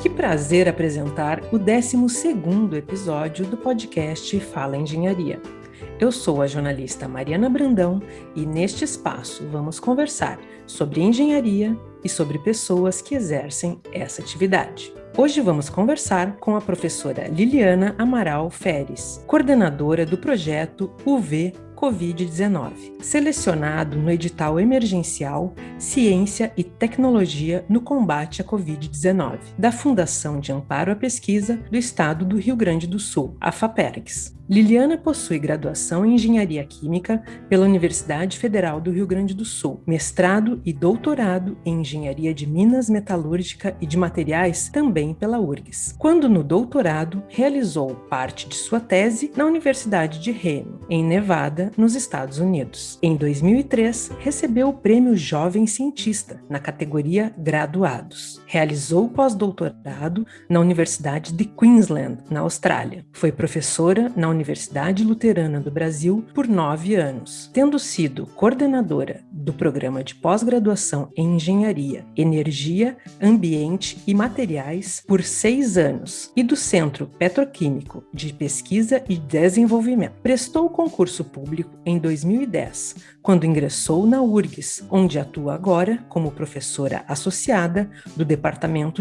Que prazer apresentar o 12º episódio do podcast Fala Engenharia. Eu sou a jornalista Mariana Brandão e neste espaço vamos conversar sobre engenharia e sobre pessoas que exercem essa atividade. Hoje vamos conversar com a professora Liliana Amaral Feres, coordenadora do projeto UV Covid-19, selecionado no edital emergencial Ciência e Tecnologia no Combate à Covid-19, da Fundação de Amparo à Pesquisa do Estado do Rio Grande do Sul, a FAPERGS. Liliana possui graduação em Engenharia Química pela Universidade Federal do Rio Grande do Sul, mestrado e doutorado em Engenharia de Minas Metalúrgica e de Materiais também pela URGS. Quando no doutorado, realizou parte de sua tese na Universidade de Reno, em Nevada, nos Estados Unidos. Em 2003, recebeu o Prêmio Jovem Cientista na categoria Graduados. Realizou pós-doutorado na Universidade de Queensland, na Austrália. Foi professora na Universidade Luterana do Brasil por nove anos, tendo sido coordenadora do programa de pós-graduação em Engenharia, Energia, Ambiente e Materiais por seis anos e do Centro Petroquímico de Pesquisa e Desenvolvimento. Prestou o concurso público em 2010, quando ingressou na URGS, onde atua agora como professora associada do Departamento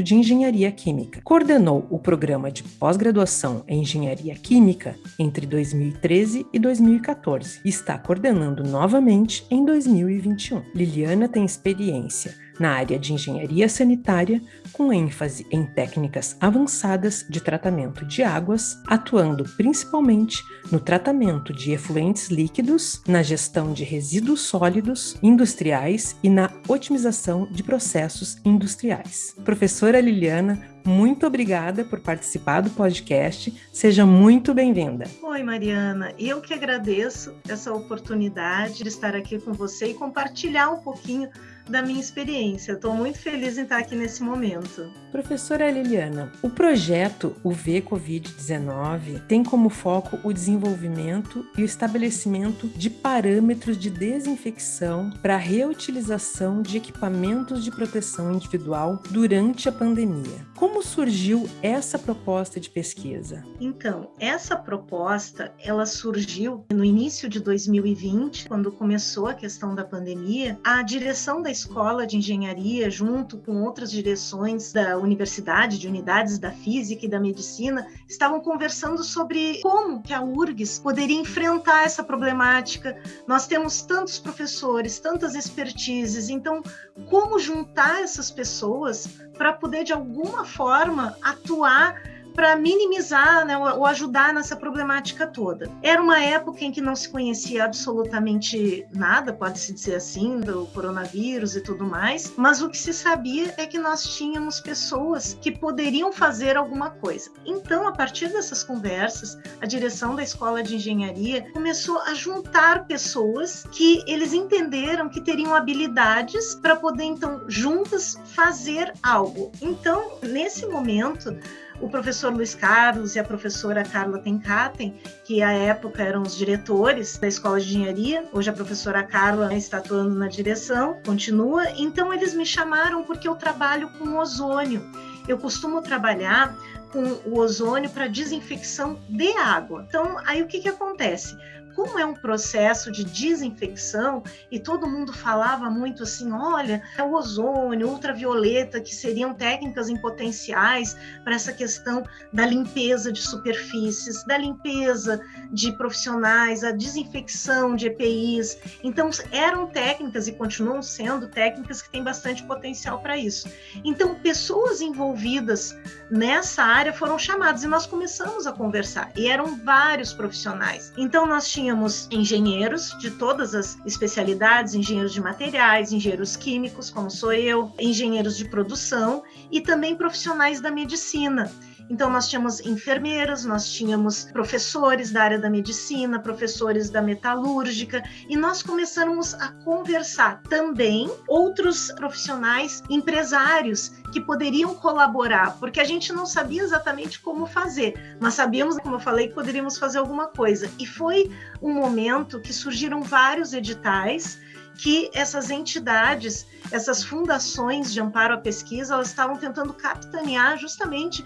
de Engenharia Química. Coordenou o programa de pós-graduação em Engenharia Química entre 2013 e 2014 e está coordenando novamente em 2021. Liliana tem experiência na área de engenharia sanitária, com ênfase em técnicas avançadas de tratamento de águas, atuando principalmente no tratamento de efluentes líquidos, na gestão de resíduos sólidos industriais e na otimização de processos industriais. Professora Liliana, muito obrigada por participar do podcast. Seja muito bem-vinda. Oi, Mariana. Eu que agradeço essa oportunidade de estar aqui com você e compartilhar um pouquinho da minha experiência. Estou muito feliz em estar aqui nesse momento. Professora Liliana, o projeto UV Covid-19 tem como foco o desenvolvimento e o estabelecimento de parâmetros de desinfecção para a reutilização de equipamentos de proteção individual durante a pandemia. Como surgiu essa proposta de pesquisa? Então, essa proposta, ela surgiu no início de 2020, quando começou a questão da pandemia. A direção da escola de engenharia, junto com outras direções da universidade, de unidades da física e da medicina, estavam conversando sobre como que a URGS poderia enfrentar essa problemática. Nós temos tantos professores, tantas expertises, então como juntar essas pessoas para poder de alguma forma atuar para minimizar né, ou ajudar nessa problemática toda. Era uma época em que não se conhecia absolutamente nada, pode-se dizer assim, do coronavírus e tudo mais, mas o que se sabia é que nós tínhamos pessoas que poderiam fazer alguma coisa. Então, a partir dessas conversas, a direção da escola de engenharia começou a juntar pessoas que eles entenderam que teriam habilidades para poder, então, juntas fazer algo. Então, nesse momento, o professor Luiz Carlos e a professora Carla Tenkaten, que à época eram os diretores da Escola de Engenharia, hoje a professora Carla está atuando na direção, continua. Então eles me chamaram porque eu trabalho com ozônio. Eu costumo trabalhar com o ozônio para desinfecção de água. Então, aí o que, que acontece? Como é um processo de desinfecção, e todo mundo falava muito assim: olha, é o ozônio, ultravioleta, que seriam técnicas em potenciais para essa questão da limpeza de superfícies, da limpeza de profissionais, a desinfecção de EPIs. Então, eram técnicas e continuam sendo técnicas que têm bastante potencial para isso. Então, pessoas envolvidas nessa área foram chamadas e nós começamos a conversar, e eram vários profissionais. Então, nós tínhamos tínhamos engenheiros de todas as especialidades, engenheiros de materiais, engenheiros químicos, como sou eu, engenheiros de produção e também profissionais da medicina. Então, nós tínhamos enfermeiras, nós tínhamos professores da área da medicina, professores da metalúrgica, e nós começamos a conversar também outros profissionais, empresários que poderiam colaborar, porque a gente não sabia exatamente como fazer, mas sabíamos, como eu falei, que poderíamos fazer alguma coisa. E foi um momento que surgiram vários editais que essas entidades, essas fundações de amparo à pesquisa, elas estavam tentando capitanear justamente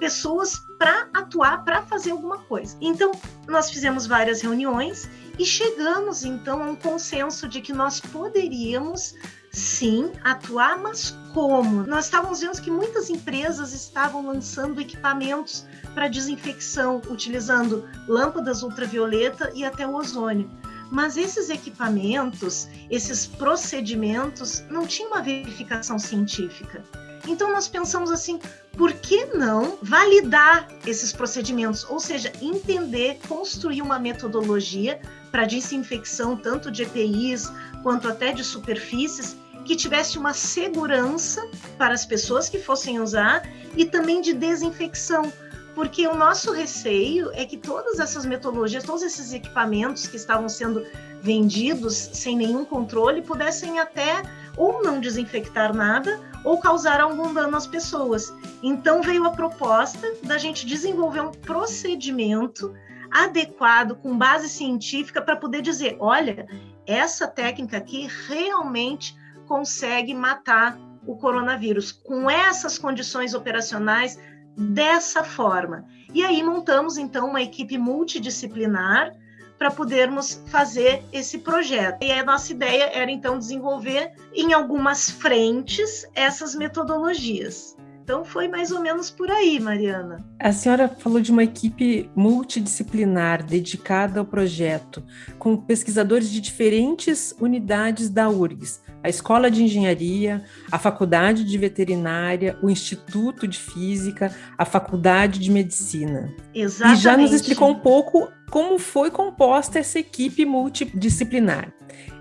pessoas para atuar, para fazer alguma coisa. Então, nós fizemos várias reuniões e chegamos então a um consenso de que nós poderíamos sim atuar, mas como? Nós estávamos vendo que muitas empresas estavam lançando equipamentos para desinfecção, utilizando lâmpadas ultravioleta e até o ozônio. Mas esses equipamentos, esses procedimentos, não tinham uma verificação científica. Então nós pensamos assim, por que não validar esses procedimentos? Ou seja, entender, construir uma metodologia para desinfecção tanto de EPIs quanto até de superfícies que tivesse uma segurança para as pessoas que fossem usar e também de desinfecção, porque o nosso receio é que todas essas metodologias, todos esses equipamentos que estavam sendo vendidos sem nenhum controle pudessem até ou não desinfectar nada ou causar algum dano às pessoas. Então veio a proposta da gente desenvolver um procedimento adequado, com base científica, para poder dizer: olha, essa técnica aqui realmente consegue matar o coronavírus com essas condições operacionais dessa forma. E aí montamos então uma equipe multidisciplinar para podermos fazer esse projeto. E a nossa ideia era então desenvolver em algumas frentes essas metodologias. Então foi mais ou menos por aí, Mariana. A senhora falou de uma equipe multidisciplinar dedicada ao projeto, com pesquisadores de diferentes unidades da URGS, a Escola de Engenharia, a Faculdade de Veterinária, o Instituto de Física, a Faculdade de Medicina. Exatamente. E já nos explicou um pouco como foi composta essa equipe multidisciplinar.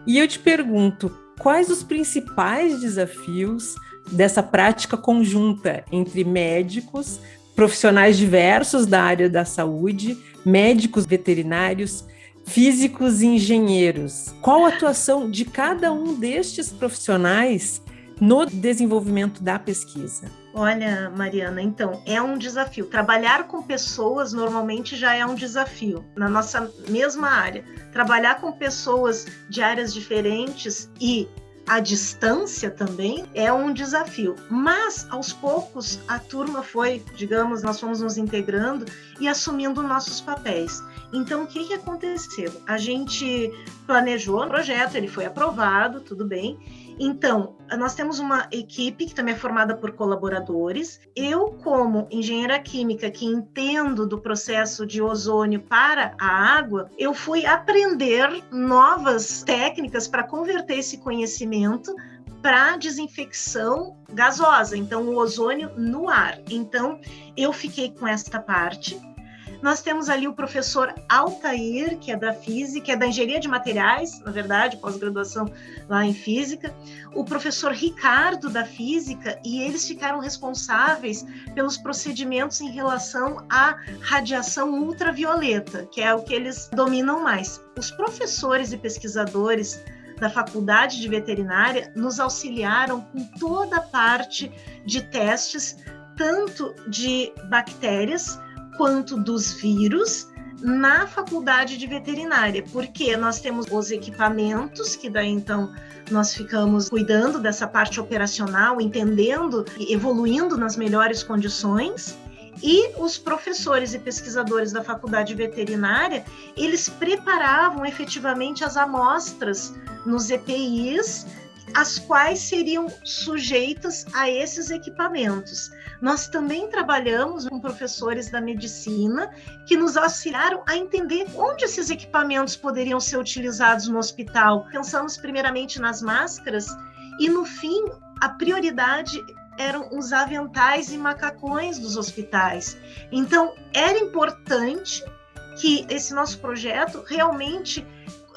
E eu te pergunto, quais os principais desafios dessa prática conjunta entre médicos, profissionais diversos da área da saúde, médicos veterinários, físicos e engenheiros. Qual a atuação de cada um destes profissionais no desenvolvimento da pesquisa? Olha, Mariana, então é um desafio. Trabalhar com pessoas normalmente já é um desafio na nossa mesma área. Trabalhar com pessoas de áreas diferentes e a distância também é um desafio. Mas, aos poucos, a turma foi, digamos, nós fomos nos integrando e assumindo nossos papéis. Então, o que, que aconteceu? A gente planejou o projeto, ele foi aprovado, tudo bem. Então, nós temos uma equipe que também é formada por colaboradores. Eu, como engenheira química que entendo do processo de ozônio para a água, eu fui aprender novas técnicas para converter esse conhecimento para desinfecção gasosa, então o ozônio no ar. Então, eu fiquei com esta parte nós temos ali o professor Altair, que é da física, é da engenharia de materiais, na verdade, pós-graduação lá em física, o professor Ricardo da física, e eles ficaram responsáveis pelos procedimentos em relação à radiação ultravioleta, que é o que eles dominam mais. Os professores e pesquisadores da Faculdade de Veterinária nos auxiliaram com toda a parte de testes, tanto de bactérias quanto dos vírus na faculdade de veterinária, porque nós temos os equipamentos, que daí então nós ficamos cuidando dessa parte operacional, entendendo e evoluindo nas melhores condições. E os professores e pesquisadores da faculdade veterinária, eles preparavam efetivamente as amostras nos EPIs as quais seriam sujeitas a esses equipamentos. Nós também trabalhamos com professores da medicina que nos auxiliaram a entender onde esses equipamentos poderiam ser utilizados no hospital. Pensamos primeiramente nas máscaras e, no fim, a prioridade eram os aventais e macacões dos hospitais. Então, era importante que esse nosso projeto realmente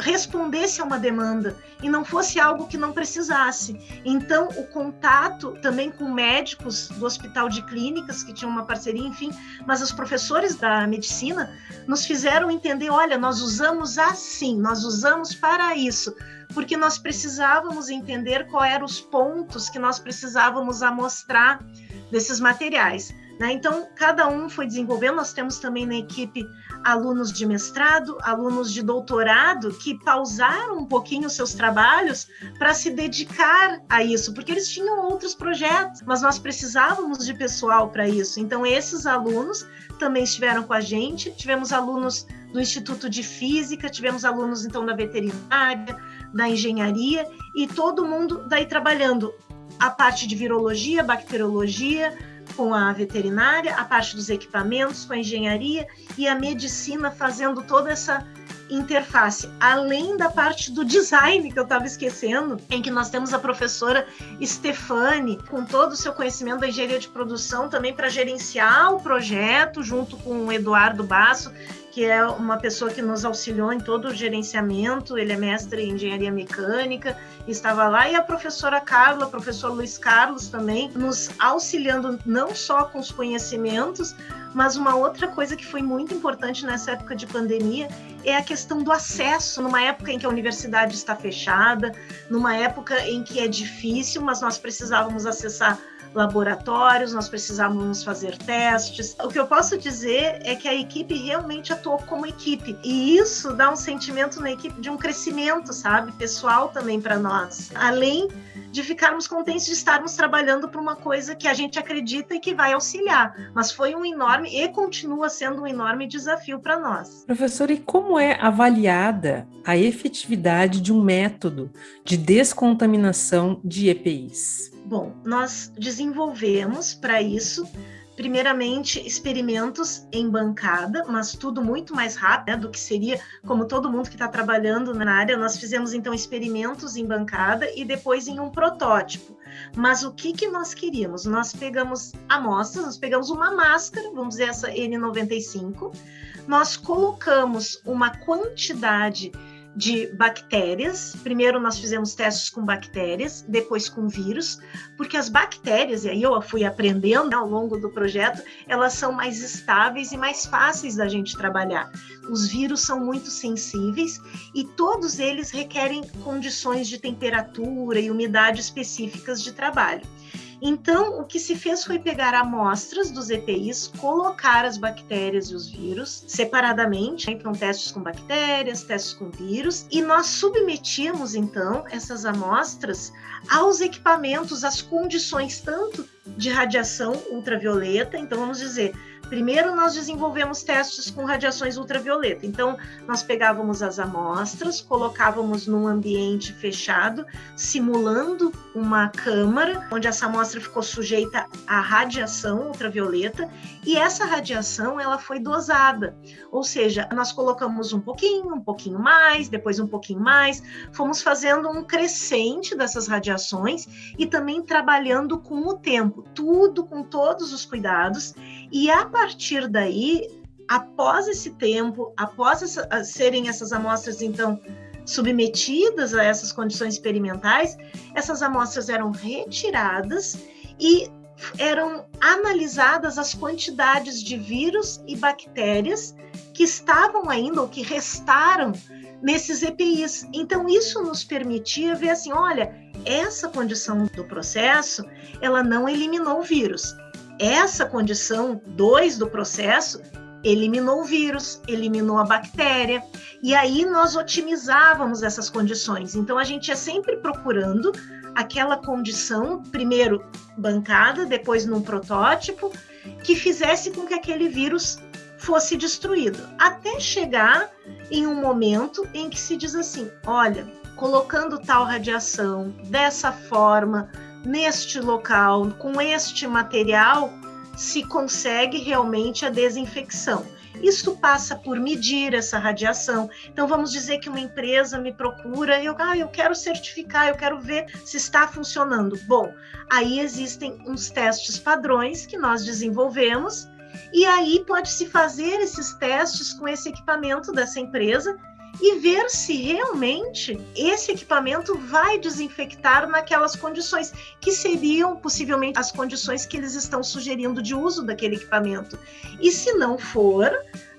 respondesse a uma demanda e não fosse algo que não precisasse. Então, o contato também com médicos do Hospital de Clínicas, que tinham uma parceria, enfim, mas os professores da medicina nos fizeram entender: olha, nós usamos assim, nós usamos para isso, porque nós precisávamos entender quais eram os pontos que nós precisávamos amostrar desses materiais. Né? Então, cada um foi desenvolvendo. Nós temos também na equipe alunos de mestrado, alunos de doutorado que pausaram um pouquinho seus trabalhos para se dedicar a isso, porque eles tinham outros projetos, mas nós precisávamos de pessoal para isso. Então, esses alunos também estiveram com a gente. Tivemos alunos do Instituto de Física, tivemos alunos então da veterinária, da engenharia e todo mundo daí trabalhando a parte de virologia, bacteriologia, com a veterinária, a parte dos equipamentos, com a engenharia e a medicina fazendo toda essa interface, além da parte do design que eu estava esquecendo, em que nós temos a professora Stefane, com todo o seu conhecimento da engenharia de produção, também para gerenciar o projeto, junto com o Eduardo Basso, que é uma pessoa que nos auxiliou em todo o gerenciamento, ele é mestre em engenharia mecânica, estava lá, e a professora Carla, professor Luiz Carlos também, nos auxiliando não só com os conhecimentos, mas uma outra coisa que foi muito importante nessa época de pandemia é a questão do acesso, numa época em que a universidade está fechada, numa época em que é difícil, mas nós precisávamos acessar laboratórios, nós precisávamos fazer testes. O que eu posso dizer é que a equipe realmente atuou como equipe, e isso dá um sentimento na equipe de um crescimento, sabe, pessoal também para nós. Além de ficarmos contentes de estarmos trabalhando para uma coisa que a gente acredita e que vai auxiliar, mas foi um enorme e continua sendo um enorme desafio para nós. Professor, e como é avaliada a efetividade de um método de descontaminação de EPIs? Bom, nós desenvolvemos para isso, primeiramente, experimentos em bancada, mas tudo muito mais rápido né, do que seria, como todo mundo que está trabalhando na área, nós fizemos então experimentos em bancada e depois em um protótipo. Mas o que, que nós queríamos? Nós pegamos amostras, nós pegamos uma máscara, vamos dizer essa N95, nós colocamos uma quantidade de bactérias. Primeiro nós fizemos testes com bactérias, depois com vírus, porque as bactérias, e aí eu fui aprendendo né, ao longo do projeto, elas são mais estáveis e mais fáceis da gente trabalhar. Os vírus são muito sensíveis e todos eles requerem condições de temperatura e umidade específicas de trabalho. Então, o que se fez foi pegar amostras dos EPIs, colocar as bactérias e os vírus separadamente, né? então testes com bactérias, testes com vírus, e nós submetíamos então essas amostras aos equipamentos, às condições tanto de radiação ultravioleta, então vamos dizer, Primeiro, nós desenvolvemos testes com radiações ultravioleta. Então, nós pegávamos as amostras, colocávamos num ambiente fechado, simulando uma câmara, onde essa amostra ficou sujeita à radiação ultravioleta, e essa radiação ela foi dosada. Ou seja, nós colocamos um pouquinho, um pouquinho mais, depois um pouquinho mais, fomos fazendo um crescente dessas radiações e também trabalhando com o tempo, tudo com todos os cuidados, e a partir daí, após esse tempo, após essa, serem essas amostras, então, submetidas a essas condições experimentais, essas amostras eram retiradas e eram analisadas as quantidades de vírus e bactérias que estavam ainda ou que restaram nesses EPIs. Então isso nos permitia ver assim, olha, essa condição do processo, ela não eliminou o vírus, essa condição 2 do processo eliminou o vírus, eliminou a bactéria, e aí nós otimizávamos essas condições. Então a gente ia sempre procurando aquela condição, primeiro bancada, depois num protótipo, que fizesse com que aquele vírus fosse destruído, até chegar em um momento em que se diz assim: olha, colocando tal radiação dessa forma, neste local, com este material, se consegue realmente a desinfecção. Isso passa por medir essa radiação. Então, vamos dizer que uma empresa me procura e eu, ah, eu quero certificar, eu quero ver se está funcionando. Bom, aí existem uns testes padrões que nós desenvolvemos e aí pode-se fazer esses testes com esse equipamento dessa empresa e ver se realmente esse equipamento vai desinfectar naquelas condições, que seriam possivelmente as condições que eles estão sugerindo de uso daquele equipamento. E se não for,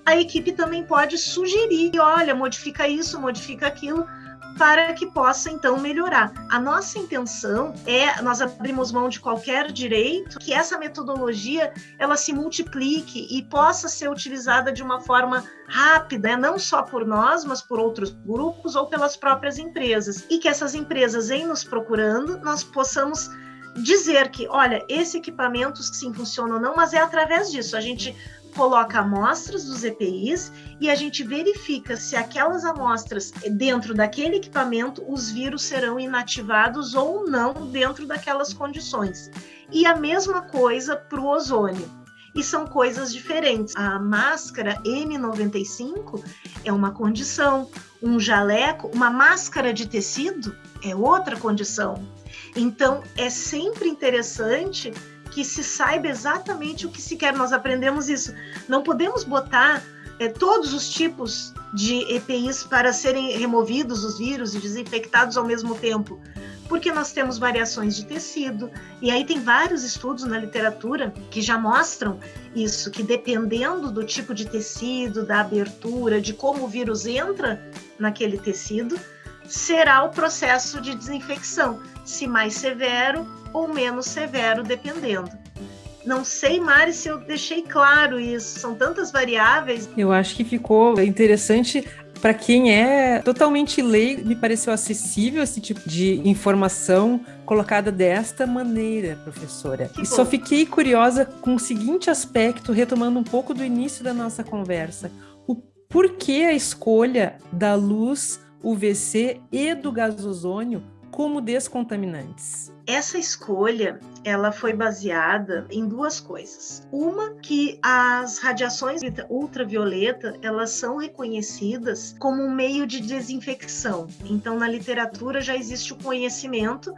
a equipe também pode sugerir: olha, modifica isso, modifica aquilo, para que possa então melhorar. A nossa intenção é nós abrimos mão de qualquer direito que essa metodologia ela se multiplique e possa ser utilizada de uma forma rápida, né? não só por nós, mas por outros grupos ou pelas próprias empresas. E que essas empresas, em nos procurando, nós possamos dizer que, olha, esse equipamento sim funciona ou não, mas é através disso. A gente coloca amostras dos EPIs e a gente verifica se aquelas amostras dentro daquele equipamento os vírus serão inativados ou não dentro daquelas condições. E a mesma coisa para o ozônio. E são coisas diferentes. A máscara N95 é uma condição, um jaleco, uma máscara de tecido é outra condição. Então, é sempre interessante que se saiba exatamente o que se quer. Nós aprendemos isso. Não podemos botar é, todos os tipos de EPIs para serem removidos os vírus e desinfectados ao mesmo tempo, porque nós temos variações de tecido, e aí tem vários estudos na literatura que já mostram isso, que dependendo do tipo de tecido, da abertura, de como o vírus entra naquele tecido, será o processo de desinfecção, se mais severo ou menos severo, dependendo. Não sei, Mari, se eu deixei claro isso. São tantas variáveis. Eu acho que ficou interessante para quem é totalmente leigo, me pareceu acessível esse tipo de informação colocada desta maneira, professora. Que e bom. só fiquei curiosa com o seguinte aspecto, retomando um pouco do início da nossa conversa. O porquê a escolha da luz UVC e do gasozônio como descontaminantes? Essa escolha, ela foi baseada em duas coisas. Uma que as radiações ultravioleta, elas são reconhecidas como um meio de desinfecção. Então, na literatura já existe o conhecimento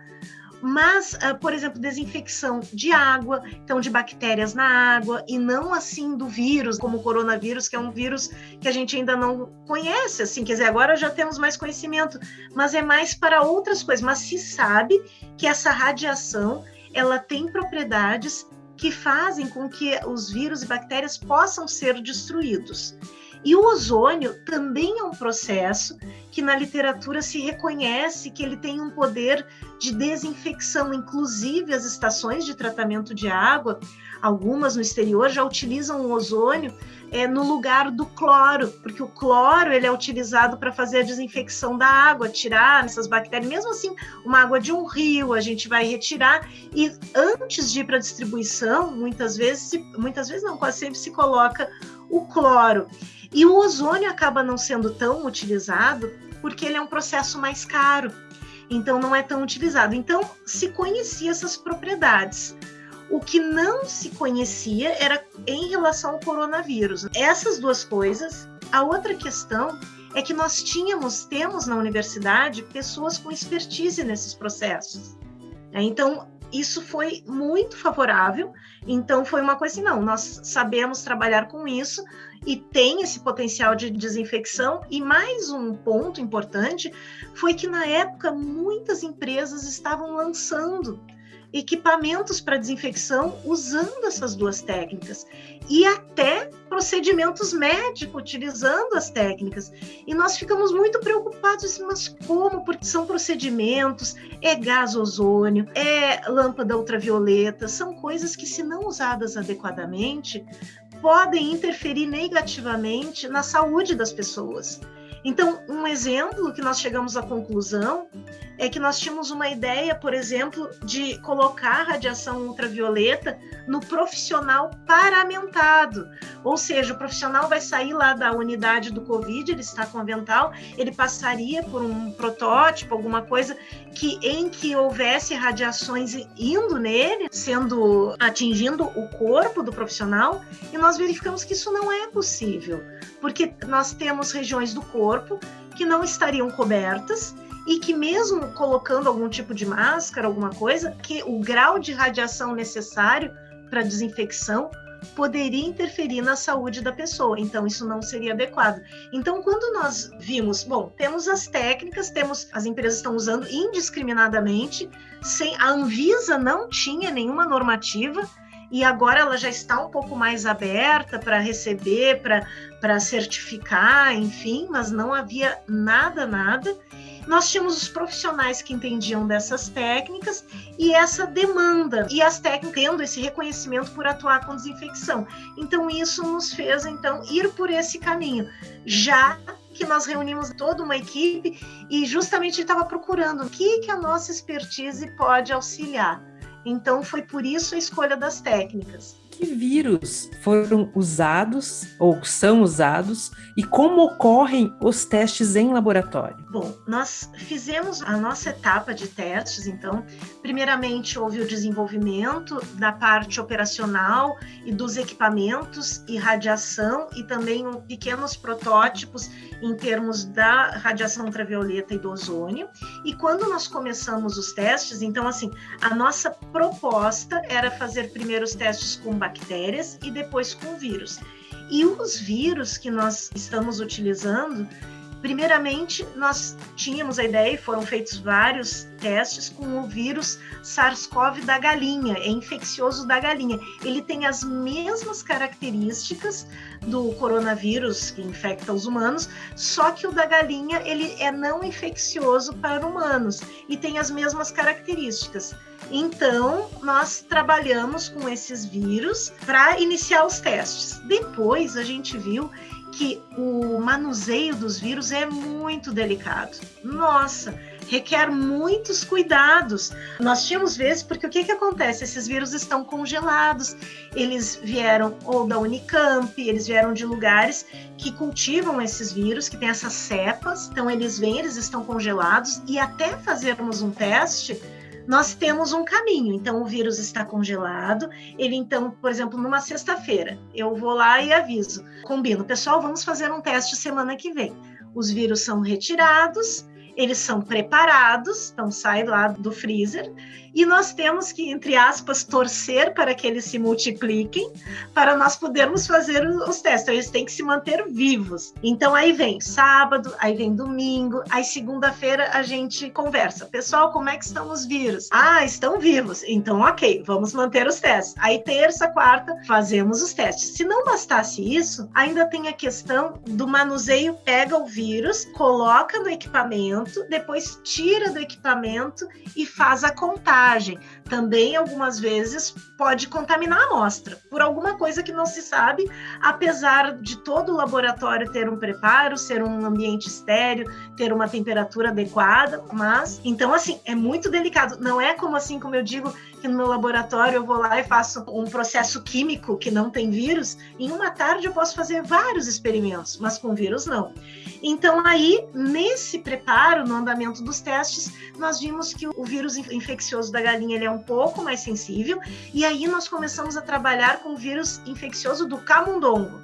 mas, uh, por exemplo, desinfecção de água, então de bactérias na água, e não assim do vírus, como o coronavírus, que é um vírus que a gente ainda não conhece, assim, quer dizer, agora já temos mais conhecimento, mas é mais para outras coisas, mas se sabe que essa radiação, ela tem propriedades que fazem com que os vírus e bactérias possam ser destruídos. E o ozônio também é um processo que na literatura se reconhece que ele tem um poder de desinfecção, inclusive as estações de tratamento de água, algumas no exterior já utilizam o ozônio é, no lugar do cloro, porque o cloro ele é utilizado para fazer a desinfecção da água, tirar essas bactérias. Mesmo assim, uma água de um rio a gente vai retirar e antes de ir para a distribuição, muitas vezes, muitas vezes não, quase sempre se coloca o cloro. E o ozônio acaba não sendo tão utilizado porque ele é um processo mais caro, então não é tão utilizado. Então se conhecia essas propriedades. O que não se conhecia era em relação ao coronavírus. Essas duas coisas. A outra questão é que nós tínhamos, temos na universidade, pessoas com expertise nesses processos. Então, isso foi muito favorável. Então, foi uma coisa assim: não, nós sabemos trabalhar com isso, e tem esse potencial de desinfecção. E mais um ponto importante foi que na época muitas empresas estavam lançando equipamentos para desinfecção usando essas duas técnicas e até procedimentos médicos utilizando as técnicas. E nós ficamos muito preocupados, assim, mas como? Porque são procedimentos, é gás ozônio, é lâmpada ultravioleta, são coisas que, se não usadas adequadamente, podem interferir negativamente na saúde das pessoas. Então, um exemplo que nós chegamos à conclusão é que nós tínhamos uma ideia, por exemplo, de colocar radiação ultravioleta no profissional paramentado. Ou seja, o profissional vai sair lá da unidade do Covid, ele está com avental, ele passaria por um protótipo, alguma coisa que em que houvesse radiações indo nele, sendo atingindo o corpo do profissional, e nós verificamos que isso não é possível, porque nós temos regiões do corpo que não estariam cobertas e que mesmo colocando algum tipo de máscara, alguma coisa, que o grau de radiação necessário para desinfecção poderia interferir na saúde da pessoa, então isso não seria adequado. Então, quando nós vimos, bom, temos as técnicas, temos as empresas estão usando indiscriminadamente, sem a Anvisa não tinha nenhuma normativa e agora ela já está um pouco mais aberta para receber, para certificar, enfim, mas não havia nada, nada. nós tínhamos os profissionais que entendiam dessas técnicas e essa demanda e as técnicas tendo esse reconhecimento por atuar com desinfecção. Então isso nos fez então ir por esse caminho, já que nós reunimos toda uma equipe e justamente estava procurando o que que a nossa expertise pode auxiliar. Então foi por isso a escolha das técnicas que vírus foram usados ou são usados e como ocorrem os testes em laboratório? Bom, nós fizemos a nossa etapa de testes, então, primeiramente houve o desenvolvimento da parte operacional e dos equipamentos e radiação e também pequenos protótipos em termos da radiação ultravioleta e do ozônio. E quando nós começamos os testes, então assim, a nossa proposta era fazer primeiro os testes com bactérias e depois com vírus. E os vírus que nós estamos utilizando, primeiramente, nós tínhamos a ideia e foram feitos vários testes com o vírus SARS-CoV da galinha, é infeccioso da galinha. Ele tem as mesmas características do coronavírus que infecta os humanos, só que o da galinha ele é não infeccioso para humanos e tem as mesmas características. Então, nós trabalhamos com esses vírus para iniciar os testes. Depois, a gente viu que o manuseio dos vírus é muito delicado. Nossa, requer muitos cuidados. Nós tínhamos vezes, porque o que, que acontece? Esses vírus estão congelados, eles vieram ou da Unicamp, eles vieram de lugares que cultivam esses vírus, que tem essas cepas, então eles vêm, eles estão congelados, e até fazermos um teste, nós temos um caminho. Então, o vírus está congelado. Ele, então, por exemplo, numa sexta-feira, eu vou lá e aviso, combino, pessoal, vamos fazer um teste semana que vem. Os vírus são retirados, eles são preparados, então sai lá do freezer, e nós temos que, entre aspas, torcer para que eles se multipliquem, para nós podermos fazer os testes. Então, eles têm que se manter vivos. Então, aí vem sábado, aí vem domingo, aí segunda-feira a gente conversa. Pessoal, como é que estão os vírus? Ah, estão vivos. Então, ok, vamos manter os testes. Aí, terça, quarta, fazemos os testes. Se não bastasse isso, ainda tem a questão do manuseio, pega o vírus, coloca no equipamento, depois tira do equipamento e faz a contagem mensagem, também algumas vezes pode contaminar a amostra por alguma coisa que não se sabe, apesar de todo o laboratório ter um preparo, ser um ambiente estéreo, ter uma temperatura adequada, mas então assim, é muito delicado, não é como assim como eu digo que no meu laboratório eu vou lá e faço um processo químico que não tem vírus, em uma tarde eu posso fazer vários experimentos, mas com vírus não. Então aí, nesse preparo, no andamento dos testes, nós vimos que o vírus infeccioso da galinha ele é um pouco mais sensível, e aí nós começamos a trabalhar com o vírus infeccioso do camundongo.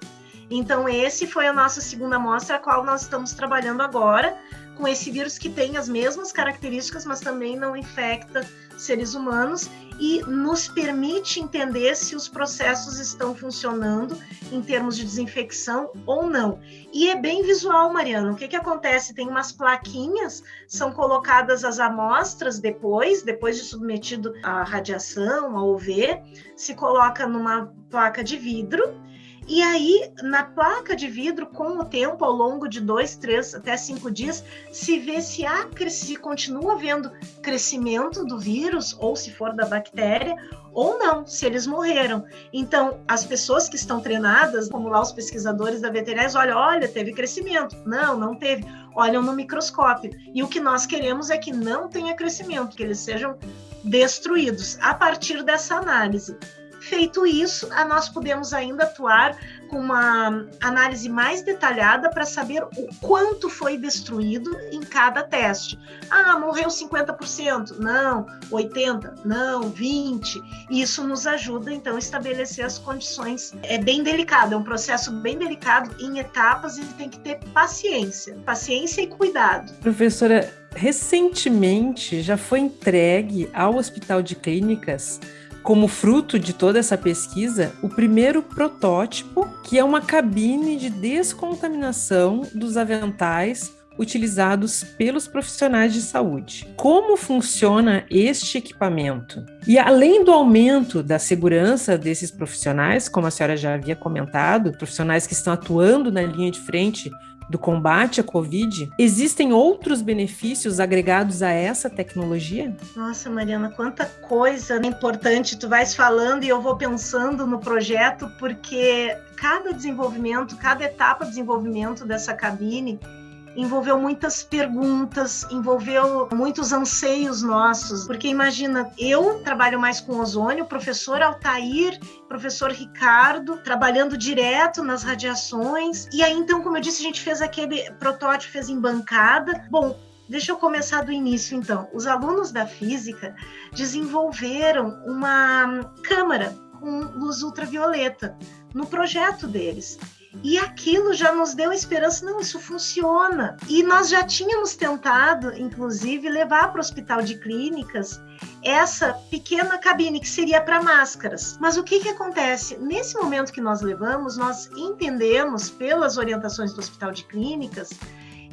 Então, esse foi a nossa segunda amostra, a qual nós estamos trabalhando agora, com esse vírus que tem as mesmas características, mas também não infecta seres humanos e nos permite entender se os processos estão funcionando em termos de desinfecção ou não. E é bem visual, Mariana. O que, que acontece? Tem umas plaquinhas, são colocadas as amostras depois, depois de submetido à radiação, ao UV, se coloca numa placa de vidro e aí, na placa de vidro, com o tempo, ao longo de dois, três, até cinco dias, se vê se há, se continua havendo crescimento do vírus, ou se for da bactéria, ou não, se eles morreram. Então, as pessoas que estão treinadas, como lá os pesquisadores da veterinária, olham, olha, teve crescimento. Não, não teve. Olham no microscópio. E o que nós queremos é que não tenha crescimento, que eles sejam destruídos a partir dessa análise. Feito isso, nós podemos ainda atuar com uma análise mais detalhada para saber o quanto foi destruído em cada teste. Ah, morreu 50%? Não. 80%? Não. 20%? Isso nos ajuda, então, a estabelecer as condições. É bem delicado, é um processo bem delicado em etapas e tem que ter paciência. Paciência e cuidado. Professora, recentemente já foi entregue ao Hospital de Clínicas como fruto de toda essa pesquisa, o primeiro protótipo, que é uma cabine de descontaminação dos aventais utilizados pelos profissionais de saúde. Como funciona este equipamento? E além do aumento da segurança desses profissionais, como a senhora já havia comentado, profissionais que estão atuando na linha de frente do combate à Covid, existem outros benefícios agregados a essa tecnologia? Nossa, Mariana, quanta coisa importante tu vais falando e eu vou pensando no projeto, porque cada desenvolvimento, cada etapa de desenvolvimento dessa cabine envolveu muitas perguntas, envolveu muitos anseios nossos, porque imagina, eu trabalho mais com ozônio, o professor Altair, professor Ricardo, trabalhando direto nas radiações, e aí então, como eu disse, a gente fez aquele protótipo, fez em bancada. Bom, Deixa eu começar do início, então. Os alunos da física desenvolveram uma câmara com luz ultravioleta no projeto deles. E aquilo já nos deu esperança, não, isso funciona. E nós já tínhamos tentado, inclusive, levar para o hospital de clínicas essa pequena cabine que seria para máscaras. Mas o que, que acontece? Nesse momento que nós levamos, nós entendemos, pelas orientações do hospital de clínicas,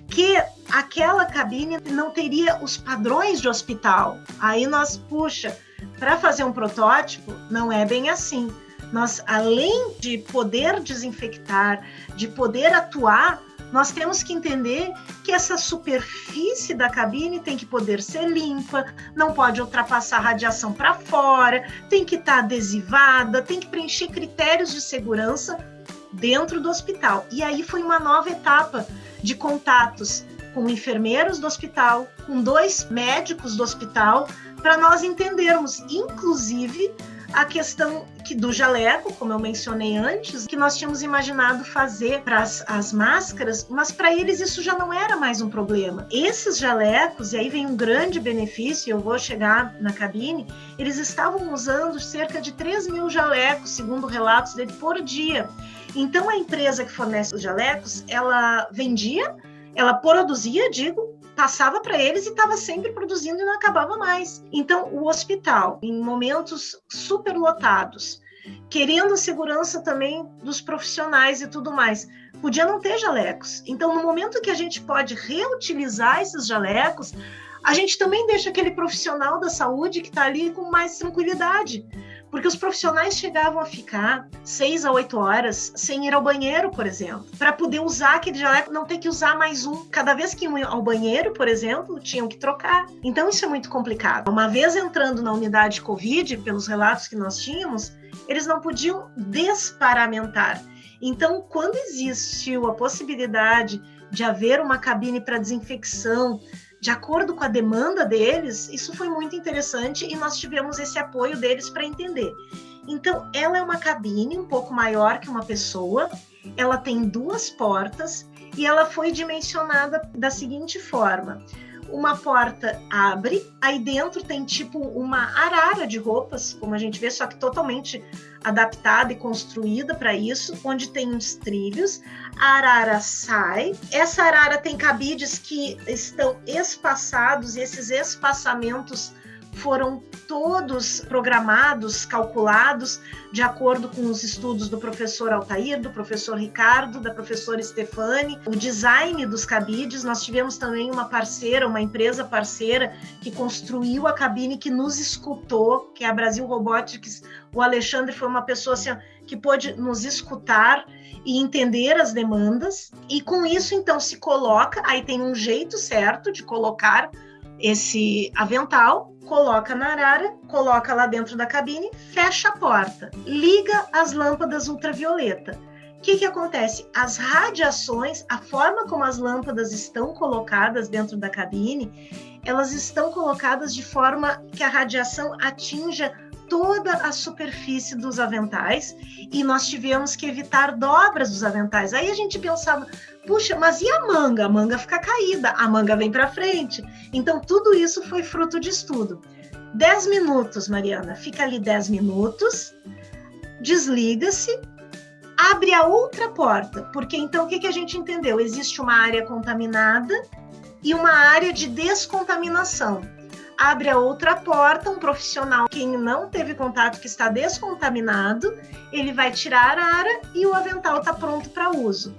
que aquela cabine não teria os padrões de hospital. Aí nós, puxa, para fazer um protótipo, não é bem assim nós, além de poder desinfectar, de poder atuar, nós temos que entender que essa superfície da cabine tem que poder ser limpa, não pode ultrapassar radiação para fora, tem que estar tá adesivada, tem que preencher critérios de segurança dentro do hospital. E aí foi uma nova etapa de contatos com enfermeiros do hospital, com dois médicos do hospital, para nós entendermos, inclusive, a questão que do jaleco, como eu mencionei antes, que nós tínhamos imaginado fazer para as máscaras, mas para eles isso já não era mais um problema. Esses jalecos, e aí vem um grande benefício, eu vou chegar na cabine, eles estavam usando cerca de 3 mil jalecos, segundo relatos dele, por dia. Então a empresa que fornece os jalecos, ela vendia, ela produzia, digo, passava para eles e estava sempre produzindo e não acabava mais. Então, o hospital, em momentos superlotados, querendo a segurança também dos profissionais e tudo mais, podia não ter jalecos. Então, no momento que a gente pode reutilizar esses jalecos, a gente também deixa aquele profissional da saúde que está ali com mais tranquilidade. Porque os profissionais chegavam a ficar seis a oito horas sem ir ao banheiro, por exemplo, para poder usar aquele jaleco, não ter que usar mais um. Cada vez que iam ao banheiro, por exemplo, tinham que trocar. Então isso é muito complicado. Uma vez entrando na unidade Covid, pelos relatos que nós tínhamos, eles não podiam desparamentar. Então, quando existiu a possibilidade de haver uma cabine para desinfecção, de acordo com a demanda deles, isso foi muito interessante e nós tivemos esse apoio deles para entender. Então, ela é uma cabine um pouco maior que uma pessoa, ela tem duas portas e ela foi dimensionada da seguinte forma: uma porta abre, aí dentro tem tipo uma arara de roupas, como a gente vê, só que totalmente adaptada e construída para isso, onde tem uns trilhos. A arara sai. Essa arara tem cabides que estão espaçados, e esses espaçamentos foram todos programados, calculados de acordo com os estudos do professor Altair, do professor Ricardo, da professora Stefani, o design dos cabides. Nós tivemos também uma parceira, uma empresa parceira que construiu a cabine que nos escutou, que é a Brasil Robotics. O Alexandre foi uma pessoa assim, que pôde nos escutar e entender as demandas. E com isso, então, se coloca, aí tem um jeito certo de colocar esse avental, coloca na arara, coloca lá dentro da cabine, fecha a porta, liga as lâmpadas ultravioleta. O que, que acontece? As radiações, a forma como as lâmpadas estão colocadas dentro da cabine, elas estão colocadas de forma que a radiação atinja toda a superfície dos aventais e nós tivemos que evitar dobras dos aventais. Aí a gente pensava, puxa, mas e a manga? A manga fica caída, a manga vem para frente. Então tudo isso foi fruto de estudo. Dez minutos, Mariana, fica ali dez minutos, desliga-se, abre a outra porta, porque então o que, que a gente entendeu? Existe uma área contaminada e uma área de descontaminação abre a outra porta, um profissional que não teve contato, que está descontaminado, ele vai tirar a ara e o avental está pronto para uso.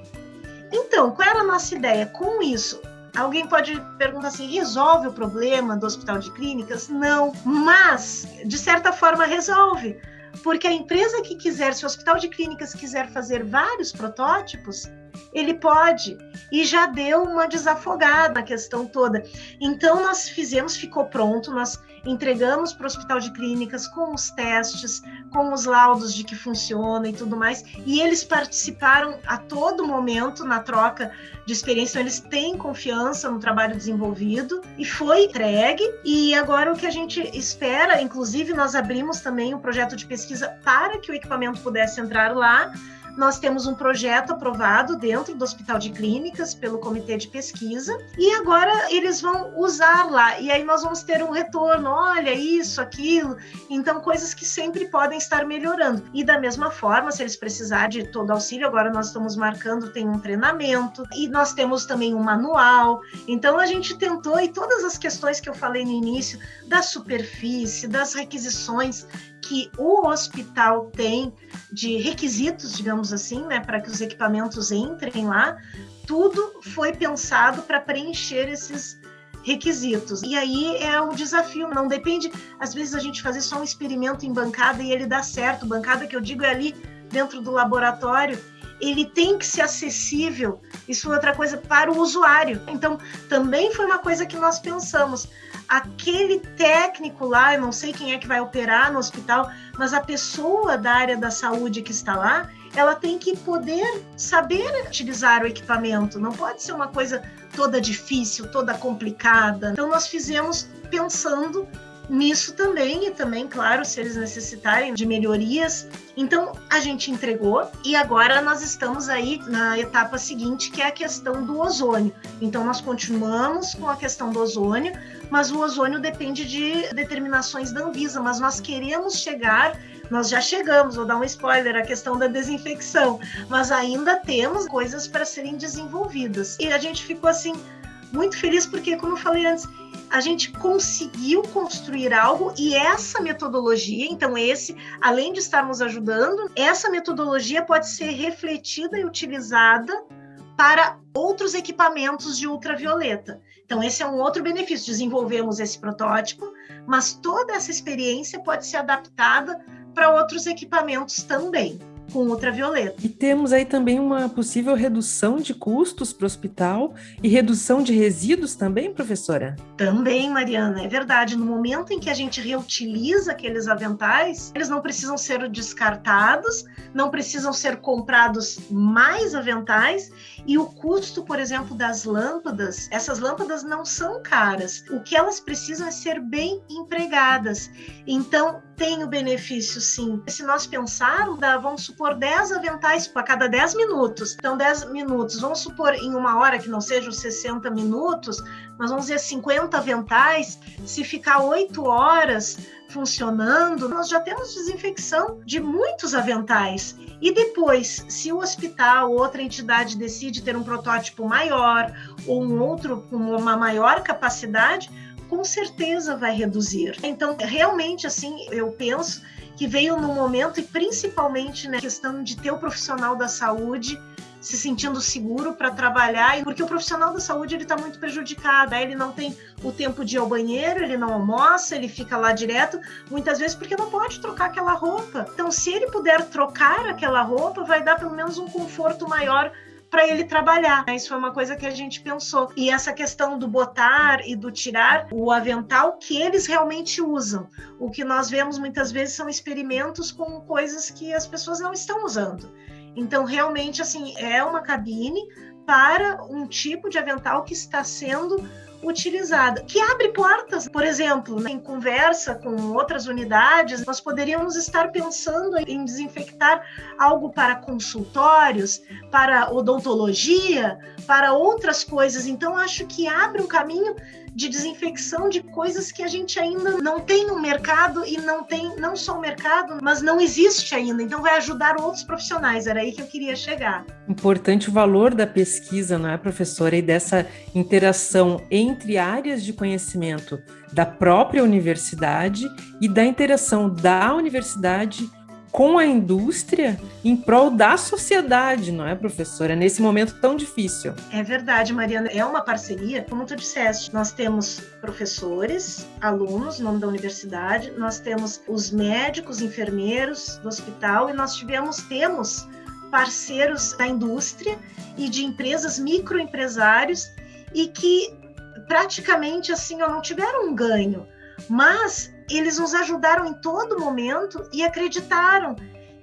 Então, qual era a nossa ideia? Com isso, alguém pode perguntar assim: resolve o problema do hospital de clínicas? Não, mas de certa forma resolve. Porque a empresa que quiser, se o hospital de clínicas quiser fazer vários protótipos, Ele pode. E já deu uma desafogada na questão toda. Então, nós fizemos, ficou pronto, nós entregamos para o Hospital de Clínicas com os testes, com os laudos de que funciona e tudo mais. E eles participaram a todo momento na troca de experiência, então eles têm confiança no trabalho desenvolvido e foi entregue. E agora o que a gente espera, inclusive, nós abrimos também um projeto de pesquisa para que o equipamento pudesse entrar lá nós temos um projeto aprovado dentro do Hospital de Clínicas pelo Comitê de Pesquisa e agora eles vão usar lá e aí nós vamos ter um retorno, olha isso, aquilo, então coisas que sempre podem estar melhorando. E da mesma forma, se eles precisar de todo auxílio, agora nós estamos marcando tem um treinamento e nós temos também um manual. Então a gente tentou e todas as questões que eu falei no início da superfície, das requisições que o hospital tem de requisitos, digamos assim, né, para que os equipamentos entrem lá, tudo foi pensado para preencher esses requisitos. E aí é o desafio, não depende, às vezes a gente fazer só um experimento em bancada e ele dá certo. Bancada que eu digo é ali dentro do laboratório, ele tem que ser acessível, isso é outra coisa, para o usuário. Então, também foi uma coisa que nós pensamos aquele técnico lá, eu não sei quem é que vai operar no hospital, mas a pessoa da área da saúde que está lá, ela tem que poder saber utilizar o equipamento, não pode ser uma coisa toda difícil, toda complicada. Então, nós fizemos pensando nisso também, e também, claro, se eles necessitarem de melhorias. Então, a gente entregou e agora nós estamos aí na etapa seguinte, que é a questão do ozônio. Então, nós continuamos com a questão do ozônio, mas o ozônio depende de determinações da Anvisa, mas nós queremos chegar nós já chegamos, vou dar um spoiler, a questão da desinfecção, mas ainda temos coisas para serem desenvolvidas. E a gente ficou assim muito feliz porque, como eu falei antes, a gente conseguiu construir algo e essa metodologia, então esse, além de estarmos ajudando, essa metodologia pode ser refletida e utilizada para outros equipamentos de ultravioleta. Então esse é um outro benefício. Desenvolvemos esse protótipo, mas toda essa experiência pode ser adaptada para outros equipamentos também com ultravioleta. E temos aí também uma possível redução de custos para o hospital e redução de resíduos também, professora? Também, Mariana, é verdade. No momento em que a gente reutiliza aqueles aventais, eles não precisam ser descartados, não precisam ser comprados mais aventais e o custo, por exemplo, das lâmpadas, essas lâmpadas não são caras. O que elas precisam é ser bem empregadas. Então, tem o benefício sim. Se nós pensarmos, vamos supor 10 aventais a cada 10 minutos. Então, 10 minutos, vamos supor em uma hora que não seja os 60 minutos, mas vamos dizer 50 aventais, se ficar 8 horas funcionando, nós já temos desinfecção de muitos aventais. E depois, se o hospital ou outra entidade decide ter um protótipo maior ou um outro com uma maior capacidade, com certeza vai reduzir. Então, realmente, assim, eu penso que veio no momento, e principalmente na questão de ter o profissional da saúde se sentindo seguro para trabalhar, porque o profissional da saúde ele está muito prejudicado, ele não tem o tempo de ir ao banheiro, ele não almoça, ele fica lá direto, muitas vezes porque não pode trocar aquela roupa. Então, se ele puder trocar aquela roupa, vai dar pelo menos um conforto maior para ele trabalhar. Isso foi uma coisa que a gente pensou. E essa questão do botar e do tirar o avental que eles realmente usam. O que nós vemos muitas vezes são experimentos com coisas que as pessoas não estão usando. Então, realmente, assim, é uma cabine para um tipo de avental que está sendo utilizada, que abre portas, por exemplo, né, em conversa com outras unidades, nós poderíamos estar pensando em desinfectar algo para consultórios, para odontologia, para outras coisas. Então, acho que abre um caminho de desinfecção de coisas que a gente ainda não tem no mercado e não tem não só o mercado, mas não existe ainda. Então vai ajudar outros profissionais. Era aí que eu queria chegar. Importante o valor da pesquisa, não é, professora, e dessa interação entre áreas de conhecimento da própria universidade e da interação da universidade com a indústria em prol da sociedade, não é, professora? Nesse momento tão difícil. É verdade, Mariana. É uma parceria, como tu disseste. Nós temos professores, alunos, nome da universidade, nós temos os médicos, enfermeiros do hospital e nós tivemos, temos parceiros da indústria e de empresas, microempresários, e que praticamente assim não tiveram um ganho, mas eles nos ajudaram em todo momento e acreditaram.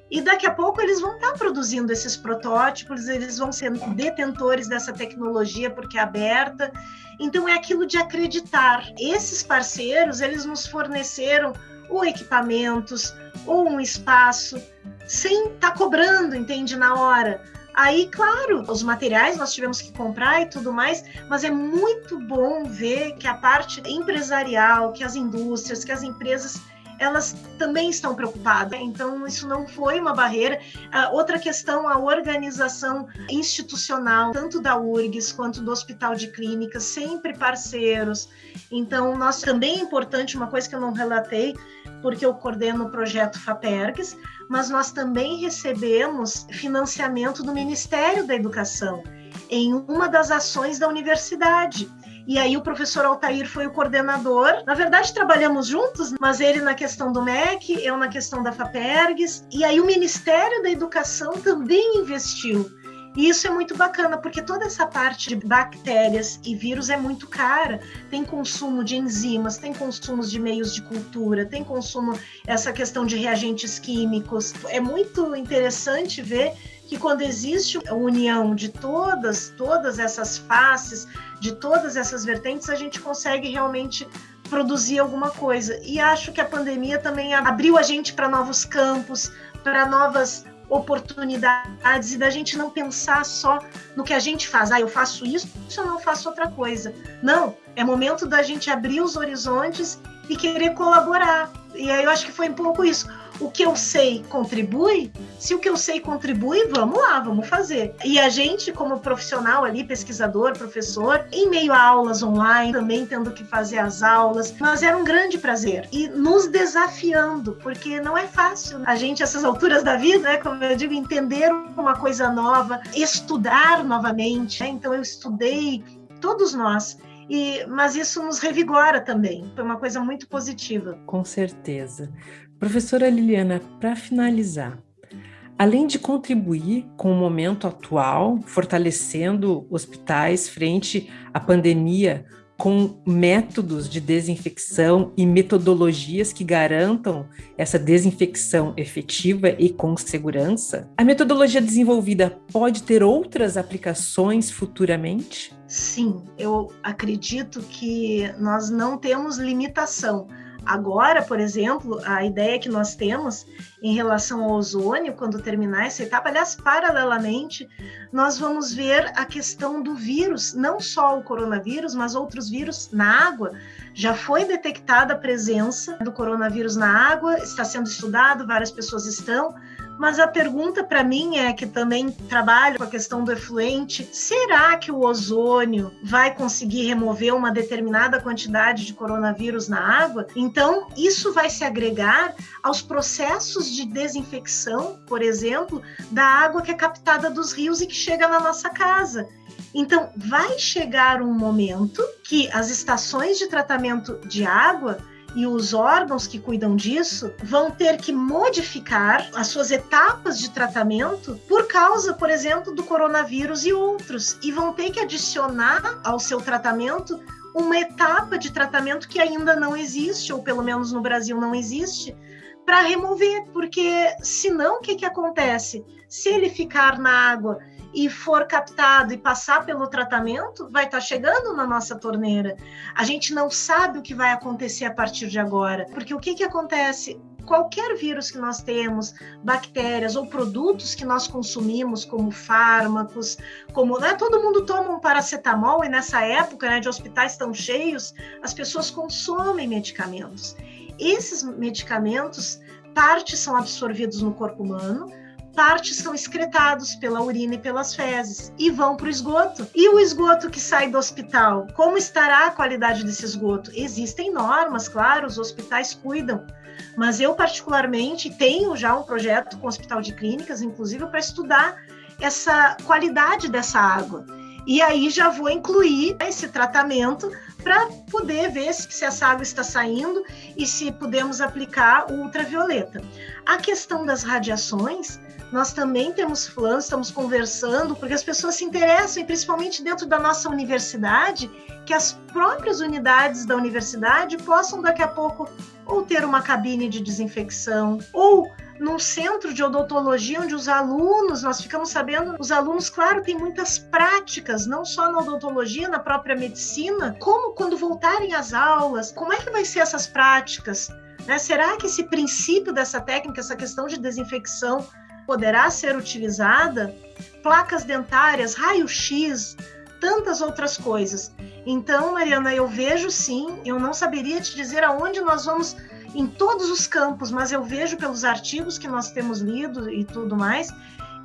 E daqui a pouco eles vão estar produzindo esses protótipos, eles vão ser detentores dessa tecnologia porque é aberta. Então é aquilo de acreditar. Esses parceiros, eles nos forneceram ou equipamentos ou um espaço sem estar tá cobrando, entende, na hora. Aí, claro, os materiais nós tivemos que comprar e tudo mais, mas é muito bom ver que a parte empresarial, que as indústrias, que as empresas elas também estão preocupadas. Então, isso não foi uma barreira. outra questão, a organização institucional, tanto da URGS quanto do Hospital de Clínicas, sempre parceiros. Então, nós também é importante, uma coisa que eu não relatei, porque eu coordeno o projeto FAPERGS, mas nós também recebemos financiamento do Ministério da Educação em uma das ações da universidade. E aí o professor Altair foi o coordenador. Na verdade, trabalhamos juntos, mas ele na questão do MEC, eu na questão da FAPERGS. E aí o Ministério da Educação também investiu. E isso é muito bacana, porque toda essa parte de bactérias e vírus é muito cara. Tem consumo de enzimas, tem consumos de meios de cultura, tem consumo, essa questão de reagentes químicos. É muito interessante ver que quando existe a união de todas, todas essas faces, de todas essas vertentes, a gente consegue realmente produzir alguma coisa. E acho que a pandemia também abriu a gente para novos campos, para novas oportunidades e da gente não pensar só no que a gente faz. Ah, eu faço isso, eu não faço outra coisa. Não, é momento da gente abrir os horizontes e querer colaborar. E aí eu acho que foi um pouco isso o que eu sei contribui, se o que eu sei contribui, vamos lá, vamos fazer. E a gente, como profissional ali, pesquisador, professor, em meio a aulas online, também tendo que fazer as aulas, mas era um grande prazer. E nos desafiando, porque não é fácil a gente, essas alturas da vida, né, como eu digo, entender uma coisa nova, estudar novamente. Né? Então eu estudei, todos nós. E, mas isso nos revigora também. Foi uma coisa muito positiva. Com certeza. Professora Liliana, para finalizar, além de contribuir com o momento atual, fortalecendo hospitais frente à pandemia com métodos de desinfecção e metodologias que garantam essa desinfecção efetiva e com segurança, a metodologia desenvolvida pode ter outras aplicações futuramente? Sim, eu acredito que nós não temos limitação Agora, por exemplo, a ideia que nós temos em relação ao ozônio, quando terminar essa etapa, aliás, paralelamente, nós vamos ver a questão do vírus, não só o coronavírus, mas outros vírus na água. Já foi detectada a presença do coronavírus na água, está sendo estudado, várias pessoas estão, mas a pergunta para mim é que também trabalho com a questão do efluente: será que o ozônio vai conseguir remover uma determinada quantidade de coronavírus na água? Então, isso vai se agregar aos processos de desinfecção, por exemplo, da água que é captada dos rios e que chega na nossa casa. Então, vai chegar um momento que as estações de tratamento de água e os órgãos que cuidam disso vão ter que modificar as suas etapas de tratamento por causa, por exemplo, do coronavírus e outros, e vão ter que adicionar ao seu tratamento uma etapa de tratamento que ainda não existe, ou pelo menos no Brasil não existe, para remover, porque senão o que, que acontece? Se ele ficar na água e for captado e passar pelo tratamento, vai estar tá chegando na nossa torneira. A gente não sabe o que vai acontecer a partir de agora, porque o que, que acontece? Qualquer vírus que nós temos, bactérias ou produtos que nós consumimos, como fármacos, como né, todo mundo toma um paracetamol e nessa época né, de hospitais tão cheios, as pessoas consomem medicamentos. Esses medicamentos, parte são absorvidos no corpo humano, partes são excretados pela urina e pelas fezes e vão para o esgoto. E o esgoto que sai do hospital, como estará a qualidade desse esgoto? Existem normas, claro, os hospitais cuidam. Mas eu, particularmente, tenho já um projeto com o Hospital de Clínicas, inclusive, para estudar essa qualidade dessa água. E aí já vou incluir esse tratamento para poder ver se, se essa água está saindo e se podemos aplicar o ultravioleta. A questão das radiações nós também temos planos, estamos conversando, porque as pessoas se interessam, e principalmente dentro da nossa universidade, que as próprias unidades da universidade possam daqui a pouco ou ter uma cabine de desinfecção, ou num centro de odontologia onde os alunos, nós ficamos sabendo, os alunos, claro, têm muitas práticas, não só na odontologia, na própria medicina, como quando voltarem às aulas, como é que vai ser essas práticas? Né? Será que esse princípio dessa técnica, essa questão de desinfecção, poderá ser utilizada? Placas dentárias, raio-x, tantas outras coisas. Então, Mariana, eu vejo sim, eu não saberia te dizer aonde nós vamos em todos os campos, mas eu vejo pelos artigos que nós temos lido e tudo mais,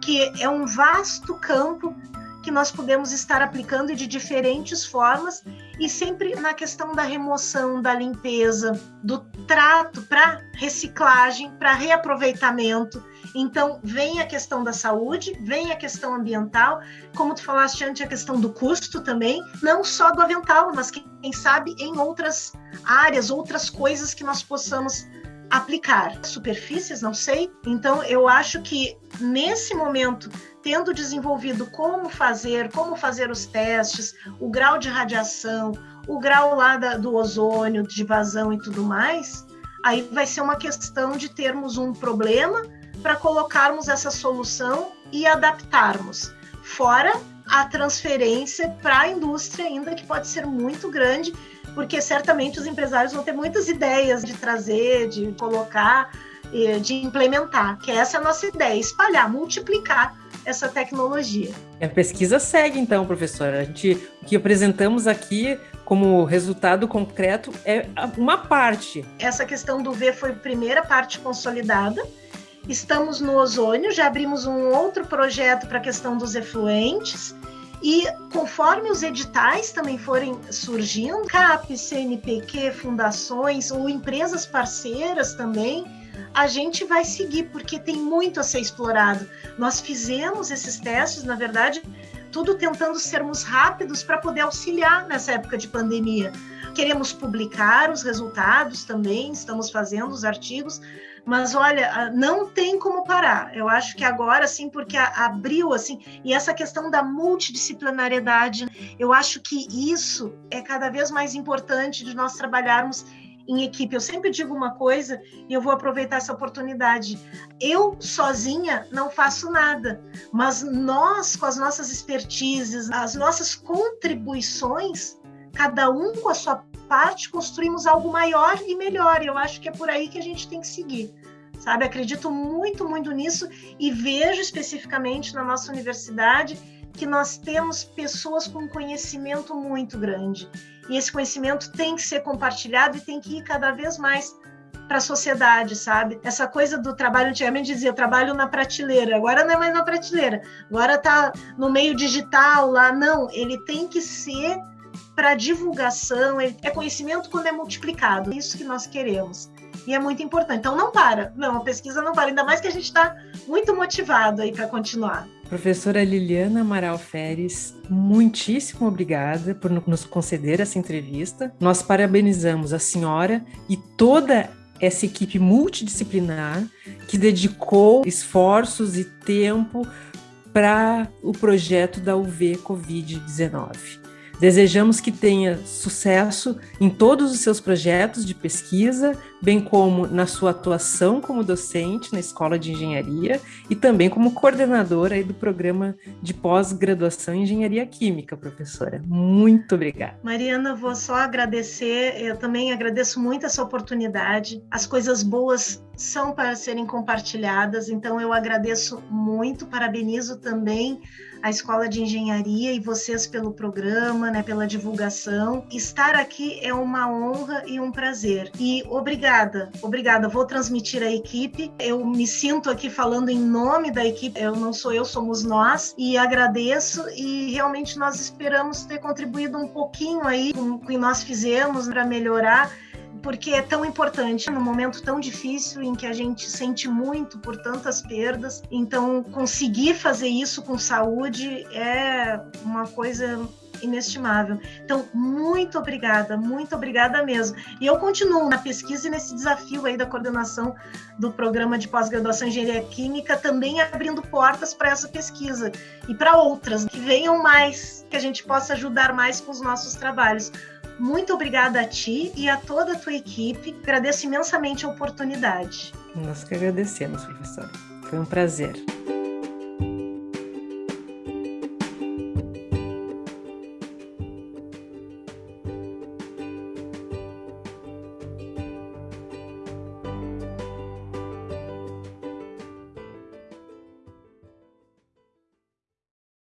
que é um vasto campo que nós podemos estar aplicando de diferentes formas e sempre na questão da remoção, da limpeza, do trato para reciclagem, para reaproveitamento. Então, vem a questão da saúde, vem a questão ambiental, como tu falaste antes, a questão do custo também, não só do avental, mas quem sabe em outras áreas, outras coisas que nós possamos aplicar. Superfícies, não sei. Então, eu acho que nesse momento, tendo desenvolvido como fazer, como fazer os testes, o grau de radiação, o grau lá da, do ozônio, de vazão e tudo mais, aí vai ser uma questão de termos um problema para colocarmos essa solução e adaptarmos. Fora a transferência para a indústria ainda que pode ser muito grande porque certamente os empresários vão ter muitas ideias de trazer, de colocar, de implementar, que essa é a nossa ideia, espalhar, multiplicar essa tecnologia. A pesquisa segue então, professora. A gente, o que apresentamos aqui como resultado concreto é uma parte. Essa questão do V foi a primeira parte consolidada. Estamos no ozônio, já abrimos um outro projeto para a questão dos efluentes e conforme os editais também forem surgindo, CAP, CNPq, fundações ou empresas parceiras também, a gente vai seguir, porque tem muito a ser explorado. Nós fizemos esses testes, na verdade, tudo tentando sermos rápidos para poder auxiliar nessa época de pandemia. Queremos publicar os resultados também, estamos fazendo os artigos, mas olha, ah, não tem como parar. Eu acho que agora, sim, porque abriu, assim, e essa questão da multidisciplinariedade, eu acho que isso é cada vez mais importante de nós trabalharmos em equipe. Eu sempre digo uma coisa e eu vou aproveitar essa oportunidade. Eu sozinha não faço nada, mas nós, com as nossas expertises, as nossas contribuições, cada um com a sua parte, construímos algo maior e melhor. E eu acho que é por aí que a gente tem que seguir. Sabe, acredito muito, muito nisso e vejo especificamente na nossa universidade que nós temos pessoas com conhecimento muito grande. E esse conhecimento tem que ser compartilhado e tem que ir cada vez mais para a sociedade, sabe? Essa coisa do trabalho, antigamente dizia, trabalho na prateleira, agora não é mais na prateleira, agora está no meio digital lá. Não, ele tem que ser para divulgação, é conhecimento quando é multiplicado. É isso que nós queremos. E é muito importante. Então não para. Não, a pesquisa não para, ainda mais que a gente está muito motivado aí para continuar. Professora Liliana Amaral Feres, muitíssimo obrigada por nos conceder essa entrevista. Nós parabenizamos a senhora e toda essa equipe multidisciplinar que dedicou esforços e tempo para o projeto da UV Covid-19. Desejamos que tenha sucesso em todos os seus projetos de pesquisa, bem como na sua atuação como docente na Escola de Engenharia e também como coordenadora do programa de pós-graduação em Engenharia Química, professora. Muito obrigada. Mariana, vou só agradecer, eu também agradeço muito essa oportunidade. As coisas boas são para serem compartilhadas, então eu agradeço muito, parabenizo também a Escola de Engenharia e vocês pelo programa, né, pela divulgação. Estar aqui é uma honra e um prazer. E obrigada, obrigada. Vou transmitir a equipe. Eu me sinto aqui falando em nome da equipe. Eu não sou eu, somos nós. E agradeço e realmente nós esperamos ter contribuído um pouquinho aí com o que nós fizemos para melhorar porque é tão importante num momento tão difícil em que a gente sente muito por tantas perdas. Então, conseguir fazer isso com saúde é uma coisa inestimável. Então, muito obrigada, muito obrigada mesmo. E eu continuo na pesquisa e nesse desafio aí da coordenação do programa de pós-graduação em engenharia química, também abrindo portas para essa pesquisa e para outras que venham mais, que a gente possa ajudar mais com os nossos trabalhos. Muito obrigada a ti e a toda a tua equipe. Agradeço imensamente a oportunidade. Nós que agradecemos, professora. Foi um prazer.